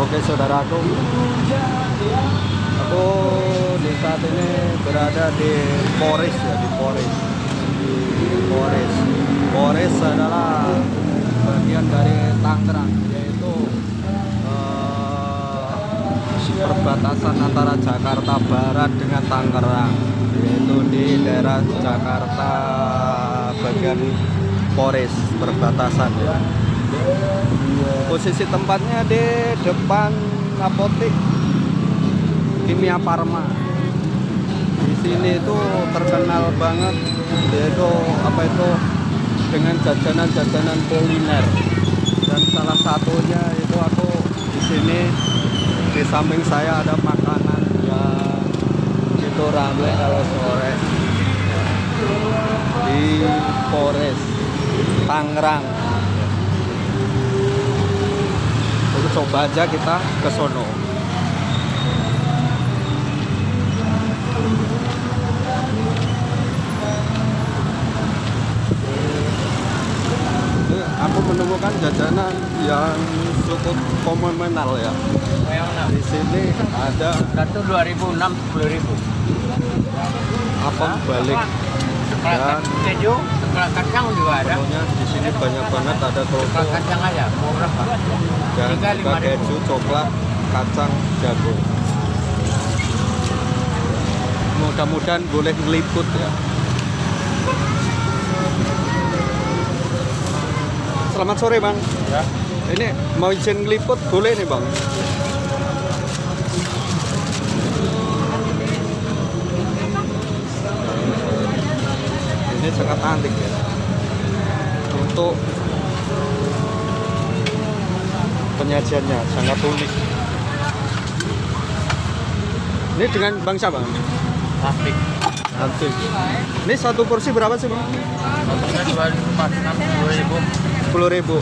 Oke saudaraku. Aku di saat ini berada di Polres ya di Polres. Di Polres. Polres adalah bagian dari Tangerang yaitu eh, perbatasan antara Jakarta Barat dengan Tangerang. Yaitu di daerah Jakarta bagian Polres perbatasan ya posisi tempatnya di depan apotek kimia Parma di sini itu terkenal banget yaitu apa itu dengan jajanan-jajanan kuliner. Dan salah satunya itu aku di sini di samping saya ada makanan yang itu ramai kalau sore. Di Polres Tangerang coba aja kita ke sono. Ini aku menemukan jajanan yang cukup fenomenal ya. Di sini ada enam sepuluh ribu. apem balik Dan- keju, sekelas kacang juga ada. di sini banyak banget ada kerupuk kacang aja. Berapa? dan juga keju coklat kacang jagung mudah-mudahan boleh ngeliput ya selamat sore bang Ya. ini mau izin ngeliput boleh nih bang ini sangat antik ya. Untuk penyajiannya sangat unik. Ini dengan bangsa bang Plastik. antik ini satu porsi berapa sih bang? Satunya dua ribu empat enam sepuluh ribu.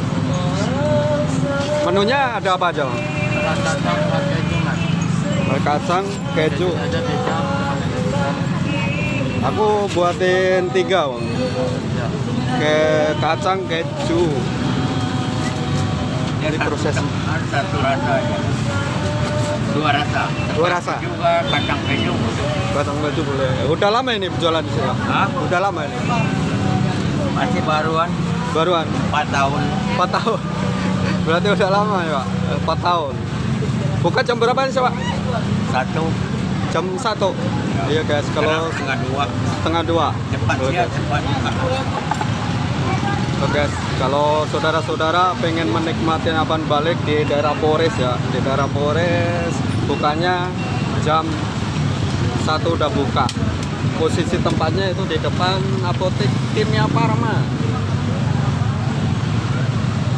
menunya ada apa aja bang? Kacang, keju kacang keju. Ada. Aku buatin tiga bang Ya. ke kacang keju Ya, Ini satu- proses. Satu rasa aja. Dua rasa. Dua rasa? Juga kacang keju. kacang keju boleh udah lama ini berjualan di sini? Hah? udah lama ini Masih baruan baruan empat tahun. 4 tahun berarti udah lama ya pak 4 tahun buka jam berapa nih sih pak Satu. Jam 1 iya guys kalau setengah dua. setengah dua Cepat Oke. dia cepat. Oke guys, kalau saudara-saudara pengen menikmati apaan balik di daerah Polres ya, di daerah Polres bukanya jam satu udah buka. Posisi tempatnya itu di depan apotek Kimia Parma,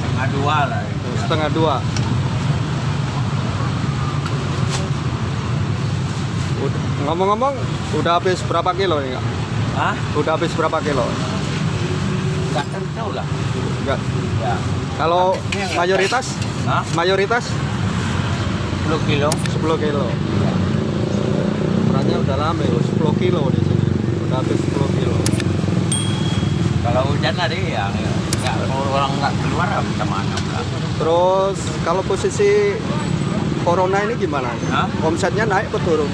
Setengah dua lah itu. setengah dua. Ngomong-ngomong, udah habis berapa kilo nih kak? Hah? Udah habis berapa kilo? Gak tentu lah. Enggak. Ya. Kalau mayoritas, Hah? mayoritas 10 kilo. 10 kilo. Ukurannya udah lama ya, 10 kilo di sini. Udah habis 10 kilo. Kalau hujan tadi ya nggak kalau orang nggak keluar ya mana. Terus kalau posisi corona ini gimana? Hah? Omsetnya naik atau turun?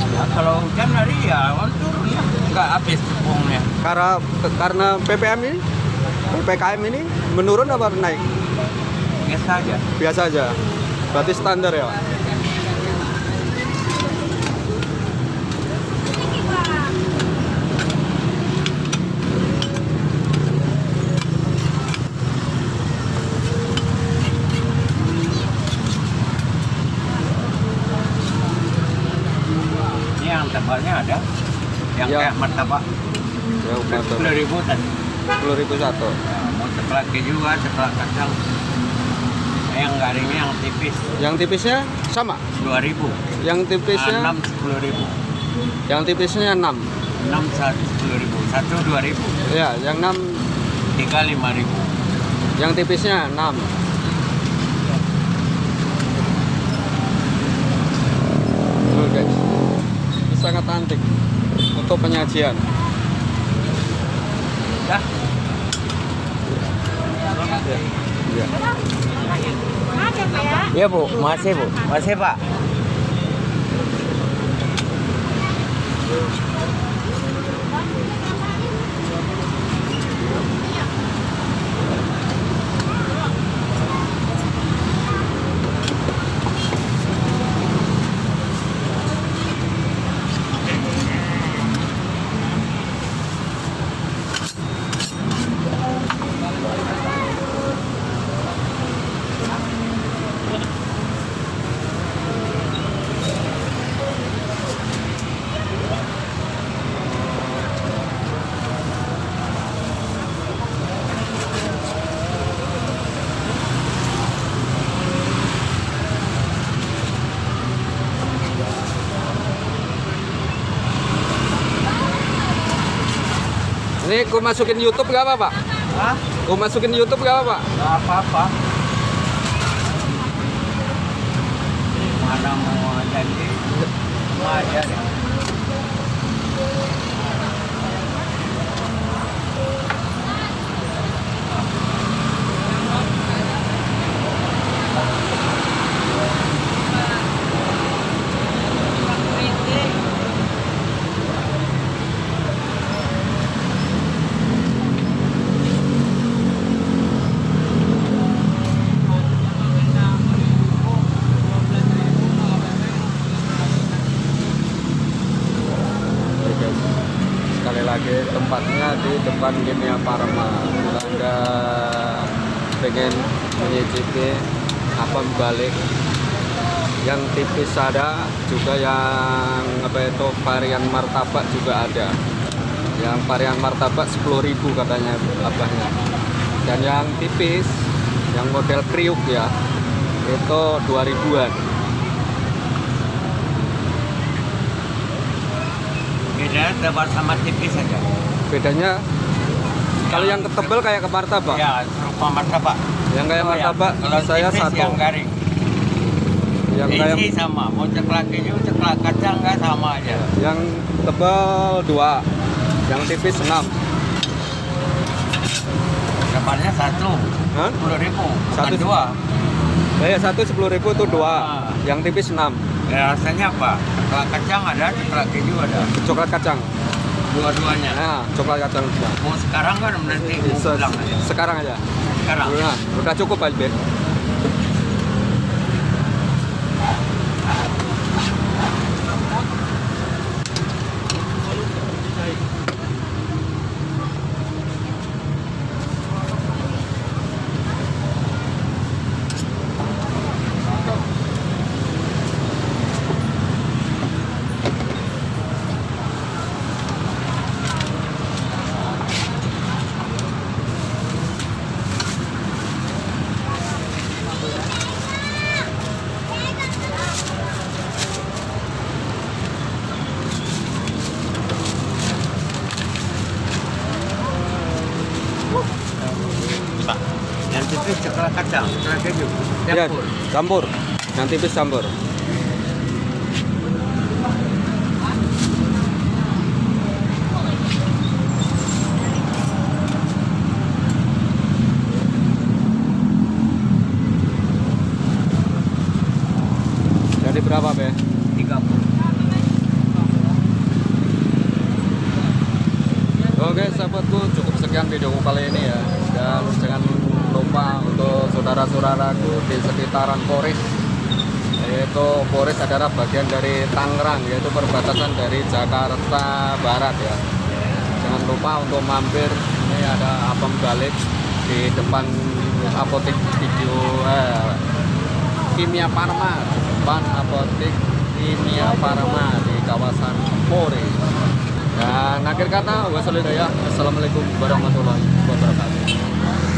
Ya, kalau hujan tadi ya turun ya nggak habis tepungnya. Karena karena PPM ini, PPKM ini menurun apa naik? Biasa aja. Biasa aja. Berarti standar ya, Pak? Tebalnya ada. Yang Ya. kayak martabak Ya, sepuluh ribu tadi. 10 ribu satu. Ya, mau sekelas keju kan, sekelas kacang. Yang garingnya yang tipis Yang tipisnya sama. dua ribu. Yang tipisnya, Enam sepuluh ribu. yang tipisnya 6. Enam satu sepuluh ribu. Satu dua ribu. Ya, yang 6, Tiga lima ribu. yang tipisnya 6. Tuh guys, ini sangat antik untuk penyajian. Ya. Ya. ya Pak ya. Iya bu, masih bu, masih pak. Ini ku masukin YouTube gak apa Pak? Hah? Ku masukin YouTube gak apa Pak? Gak apa-apa. Mana mau jadi? Mau aja deh. Oke, guys. Sekali lagi di depan Kimia Parma. Bila Anda pengen menyicipi apem balik yang tipis ada, juga yang apa itu varian martabak juga ada. Yang varian martabak 10.000 katanya abahnya. Dan yang tipis, yang model kriuk ya, itu 2000-an. Bedanya tebal sama tipis aja. Bedanya kalau yang ketebal kayak ke martabak. Ya, serupa martabak. Yang kayak Oh, ya. martabak Kalau saya satu. Yang garing. Yang kayak Isi sama. Mau ceklak keju, ceklak kacang nggak sama aja. yang tebal dua, yang tipis enam. Depannya satu, sepuluh ribu, Satu- dua. Eh satu sepuluh ribu tuh dua, Ah. yang tipis enam. Ya, rasanya apa? Ceklak kacang ada, ceklak keju ada. Coklat kacang. Dua-duanya. Nah, coklat kacang. Mau sekarang kan berarti mau Se- aja. sekarang aja. Sekarang. Nah, udah cukup. Pak, yang tipis ceklak kacang, ceklak keju. Ya, Campur. Yang tipis campur. Jadi berapa, Be? Tiga puluh. Oke sahabatku cukup sekian videoku kali ini ya dan jangan lupa untuk saudara-saudaraku di sekitaran Poris. Yaitu Poris adalah bagian dari Tangerang yaitu perbatasan dari Jakarta Barat ya. Jangan lupa untuk mampir ini ada apem balik di depan apotek video eh, Kimia Parma depan apotek Kimia Parma di kawasan Poris. Dan akhir kata wassalamualaikum warahmatullahi wabarakatuh